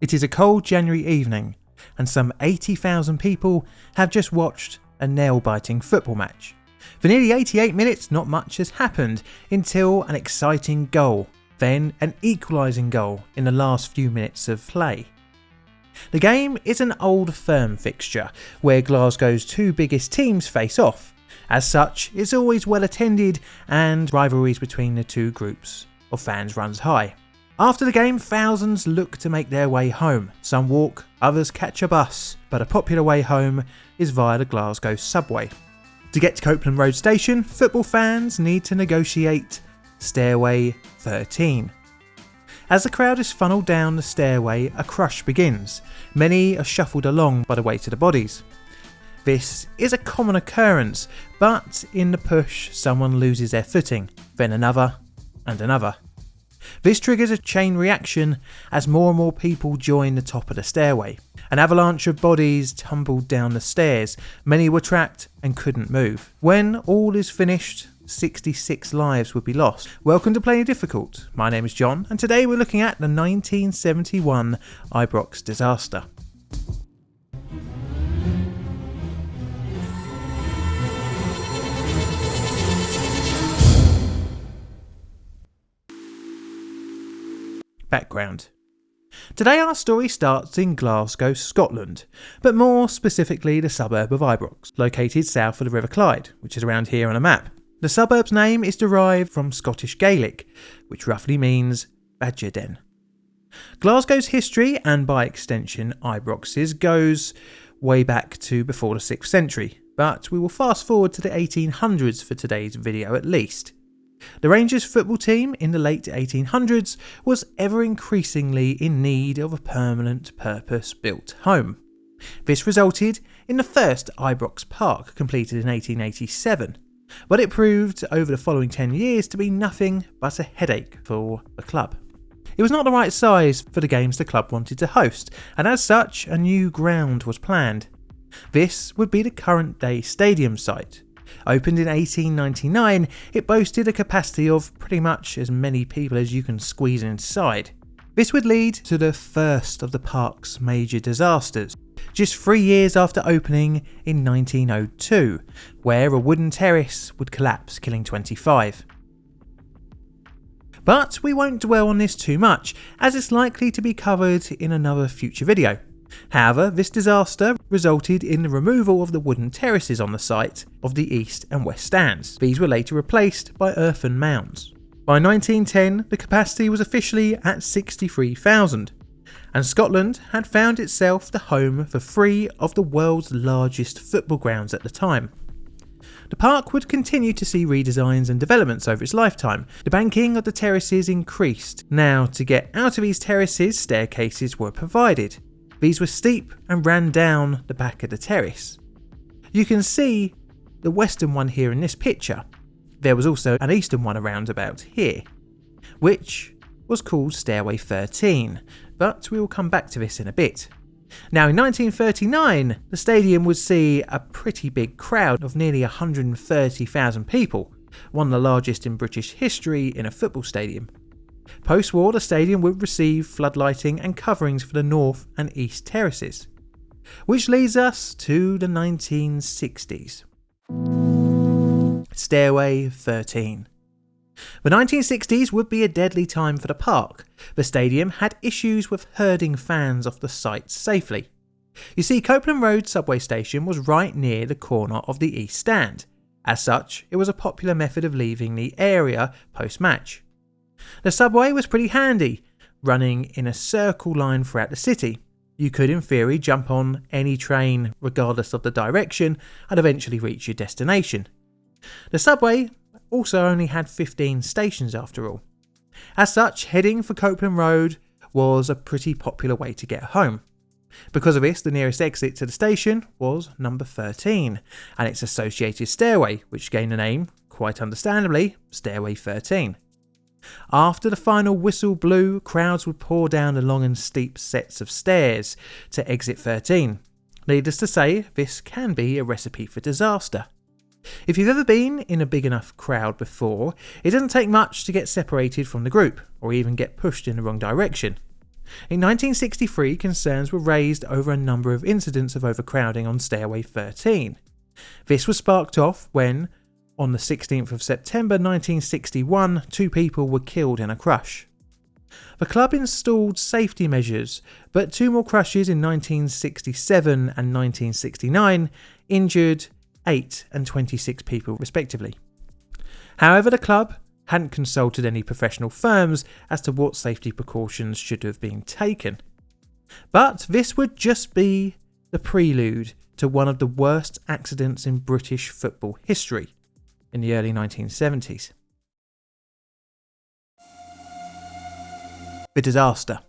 It is a cold January evening, and some 80,000 people have just watched a nail biting football match. For nearly 88 minutes, not much has happened until an exciting goal, then an equalising goal in the last few minutes of play. The game is an old firm fixture where Glasgow's two biggest teams face off. As such, it's always well attended and rivalries between the two groups of fans runs high. After the game, thousands look to make their way home. Some walk, others catch a bus, but a popular way home is via the Glasgow subway. To get to Copland Road Station, football fans need to negotiate Stairway 13. As the crowd is funneled down the stairway, a crush begins. Many are shuffled along by the weight of the bodies. This is a common occurrence, but in the push, someone loses their footing, then another, and another. This triggers a chain reaction as more and more people join the top of the stairway. An avalanche of bodies tumbled down the stairs, many were trapped and couldn't move. When all is finished, 66 lives would be lost. Welcome to Plain Difficult. My name is John, and today we're looking at the 1971 Ibrox disaster. Background Today our story starts in Glasgow, Scotland, but more specifically the suburb of Ibrox, located south of the River Clyde, which is around here on a map. The suburb's name is derived from Scottish Gaelic, which roughly means badger den. Glasgow's history, and by extension Ibrox's, goes way back to before the 6th century, but we will fast forward to the 1800s for today's video at least. The Rangers football team in the late 1800s was ever increasingly in need of a permanent purpose built home. This resulted in the first Ibrox Park completed in 1887, but it proved over the following 10 years to be nothing but a headache for the club. It was not the right size for the games the club wanted to host, and as such, a new ground was planned. This would be the current day stadium site. Opened in 1899, it boasted a capacity of pretty much as many people as you can squeeze inside. This would lead to the first of the park's major disasters, just three years after opening in 1902, where a wooden terrace would collapse, killing 25. But we won't dwell on this too much, as it's likely to be covered in another future video. However, this disaster resulted in the removal of the wooden terraces on the site of the east and west stands. These were later replaced by earthen mounds. By 1910, the capacity was officially at 63,000, and Scotland had found itself the home for three of the world's largest football grounds at the time. The park would continue to see redesigns and developments over its lifetime. The banking of the terraces increased. Now, to get out of these terraces, staircases were provided. These were steep and ran down the back of the terrace. You can see the western one here in this picture. There was also an eastern one around about here, which was called Stairway 13, but we will come back to this in a bit. Now in 1939, the stadium would see a pretty big crowd of nearly 130,000 people, one of the largest in British history in a football stadium. Post war, the stadium would receive floodlighting and coverings for the north and east terraces. Which leads us to the 1960s. Stairway 13. The 1960s would be a deadly time for the park. The stadium had issues with herding fans off the site safely. You see, Copland Road subway station was right near the corner of the East Stand. As such, it was a popular method of leaving the area post match. The subway was pretty handy, running in a circle line throughout the city. You could, in theory, jump on any train regardless of the direction and eventually reach your destination. The subway also only had 15 stations after all. As such, heading for Copland Road was a pretty popular way to get home. Because of this, the nearest exit to the station was number 13, and its associated stairway, which gained the name, quite understandably, Stairway 13. After the final whistle blew, crowds would pour down the long and steep sets of stairs to exit 13. Needless to say, this can be a recipe for disaster. If you've ever been in a big enough crowd before, it doesn't take much to get separated from the group, or even get pushed in the wrong direction. In 1963, concerns were raised over a number of incidents of overcrowding on Stairway 13. This was sparked off when, on the 16th of September 1961, two people were killed in a crush. The club installed safety measures, but two more crushes in 1967 and 1969 injured 8 and 26 people respectively. However, the club hadn't consulted any professional firms as to what safety precautions should have been taken. But this would just be the prelude to one of the worst accidents in British football history in the early 1970s. The disaster.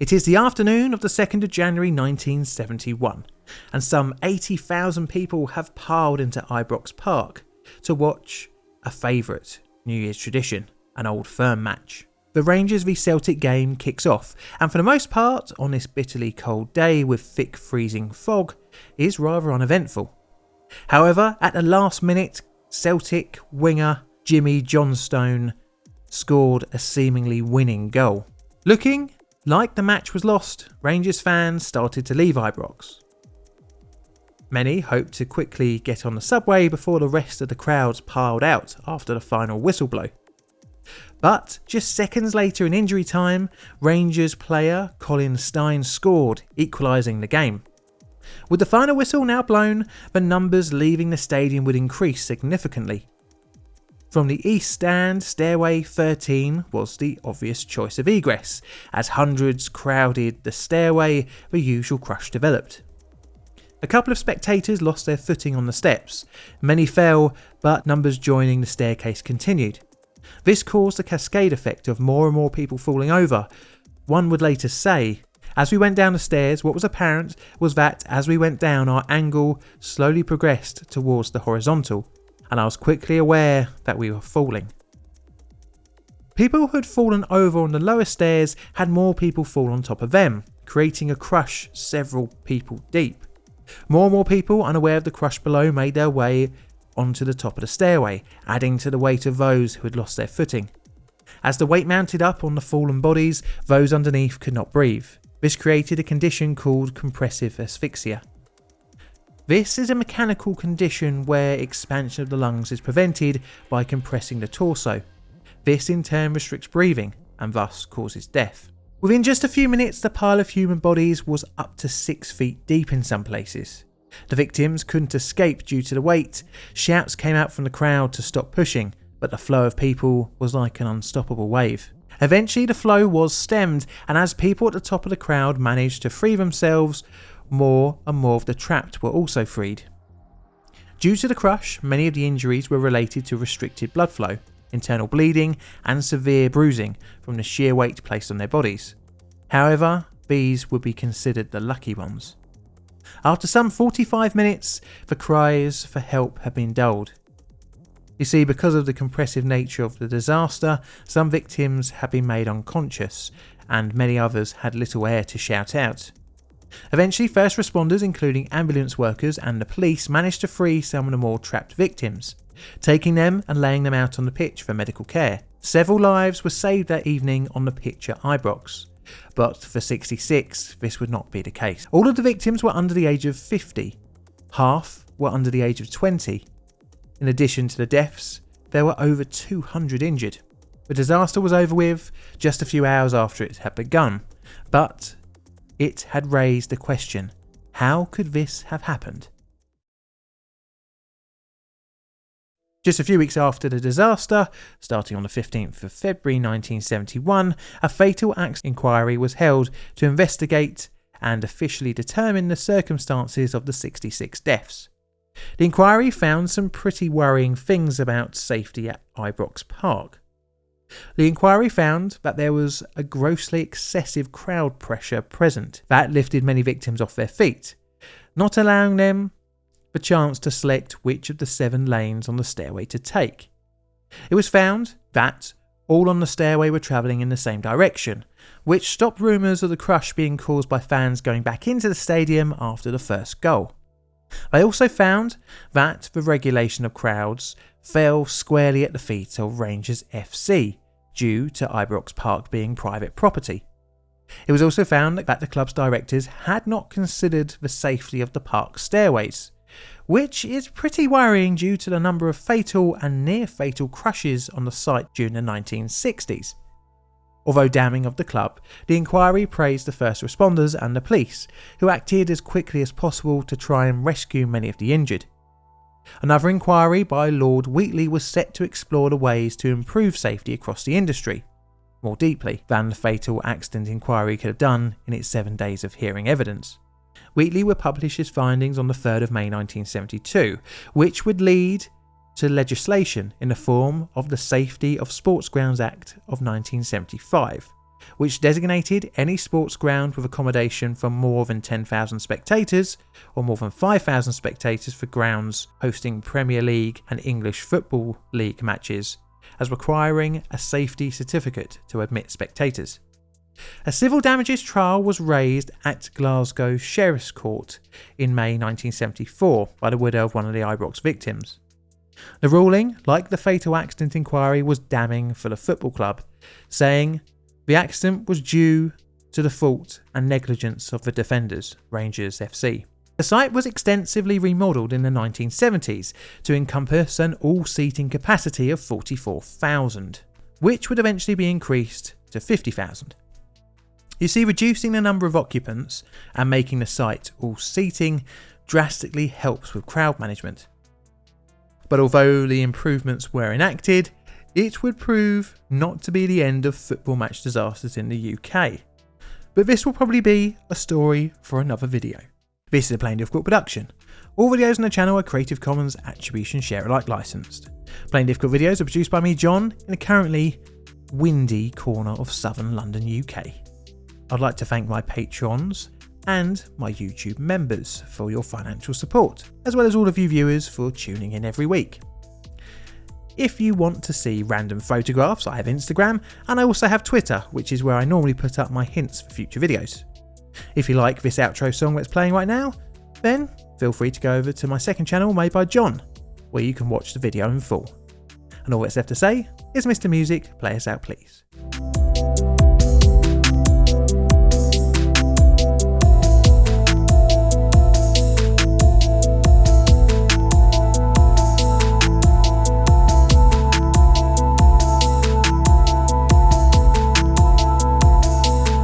It is the afternoon of the 2nd of January 1971, and some 80,000 people have piled into Ibrox Park to watch a favourite New Year's tradition, an old firm match. The Rangers v Celtic game kicks off, and for the most part, on this bitterly cold day with thick freezing fog, is rather uneventful. However, at the last minute, Celtic winger Jimmy Johnstone scored a seemingly winning goal. Looking like the match was lost, Rangers fans started to leave Ibrox. Many hoped to quickly get on the subway before the rest of the crowds piled out after the final whistle blow. But just seconds later in injury time, Rangers player Colin Stein scored, equalising the game. With the final whistle now blown, the numbers leaving the stadium would increase significantly. From the east stand, stairway 13 was the obvious choice of egress. As hundreds crowded the stairway, the usual crush developed. A couple of spectators lost their footing on the steps. Many fell, but numbers joining the staircase continued. This caused a cascade effect of more and more people falling over. One would later say, as we went down the stairs, what was apparent was that as we went down, our angle slowly progressed towards the horizontal, and I was quickly aware that we were falling. People who had fallen over on the lower stairs had more people fall on top of them, creating a crush several people deep. More and more people unaware of the crush below made their way onto the top of the stairway, adding to the weight of those who had lost their footing. As the weight mounted up on the fallen bodies, those underneath could not breathe. This created a condition called compressive asphyxia. This is a mechanical condition where expansion of the lungs is prevented by compressing the torso. This in turn restricts breathing and thus causes death. Within just a few minutes, the pile of human bodies was up to 6 feet deep in some places. The victims couldn't escape due to the weight. Shouts came out from the crowd to stop pushing, but the flow of people was like an unstoppable wave. Eventually, the flow was stemmed, and as people at the top of the crowd managed to free themselves, more and more of the trapped were also freed. Due to the crush, many of the injuries were related to restricted blood flow internal bleeding, and severe bruising from the sheer weight placed on their bodies. However, these would be considered the lucky ones. After some 45 minutes, the cries for help had been dulled. You see, because of the compressive nature of the disaster, some victims had been made unconscious, and many others had little air to shout out. Eventually, first responders, including ambulance workers and the police, managed to free some of the more trapped victims taking them and laying them out on the pitch for medical care. Several lives were saved that evening on the pitch at Ibrox. But for 66, this would not be the case. All of the victims were under the age of 50. Half were under the age of 20. In addition to the deaths, there were over 200 injured. The disaster was over with just a few hours after it had begun, but it had raised the question how could this have happened? Just a few weeks after the disaster, starting on the 15th of February 1971, a fatal acts inquiry was held to investigate and officially determine the circumstances of the 66 deaths. The inquiry found some pretty worrying things about safety at Ibrox Park. The inquiry found that there was a grossly excessive crowd pressure present that lifted many victims off their feet, not allowing them the chance to select which of the seven lanes on the stairway to take. It was found that all on the stairway were travelling in the same direction, which stopped rumours of the crush being caused by fans going back into the stadium after the first goal. They also found that the regulation of crowds fell squarely at the feet of Rangers FC, due to Ibrox Park being private property. It was also found that the club's directors had not considered the safety of the park stairways, which is pretty worrying due to the number of fatal and near fatal crashes on the site during the 1960s. Although damning of the club, the inquiry praised the first responders and the police, who acted as quickly as possible to try and rescue many of the injured. Another inquiry by Lord Wheatley was set to explore the ways to improve safety across the industry, more deeply than the fatal accident inquiry could have done in its seven days of hearing evidence. Wheatley would publish his findings on the 3rd of May 1972, which would lead to legislation in the form of the Safety of Sports Grounds Act of 1975, which designated any sports ground with accommodation for more than 10,000 spectators or more than 5,000 spectators for grounds hosting Premier League and English Football League matches as requiring a safety certificate to admit spectators. A civil damages trial was raised at Glasgow Sheriff's Court in May 1974 by the widow of one of the Ibrox victims. The ruling, like the fatal accident inquiry, was damning for the football club, saying the accident was due to the fault and negligence of the defenders, Rangers FC. The site was extensively remodelled in the 1970s to encompass an all seating capacity of 44,000, which would eventually be increased to 50,000. You see, reducing the number of occupants and making the site all seating drastically helps with crowd management. But although the improvements were enacted, it would prove not to be the end of football match disasters in the UK. But this will probably be a story for another video. This is a Plain Difficult production. All videos on the channel are Creative Commons Attribution Share Alike licensed. Plain Difficult videos are produced by me, John, in a currently windy corner of southern London, UK. I'd like to thank my patrons and my YouTube members for your financial support, as well as all of you viewers for tuning in every week. If you want to see random photographs, I have Instagram and I also have Twitter, which is where I normally put up my hints for future videos. If you like this outro song that's playing right now, then feel free to go over to my second channel made by John, where you can watch the video in full. And all that's left to say is Mr. Music, play us out please.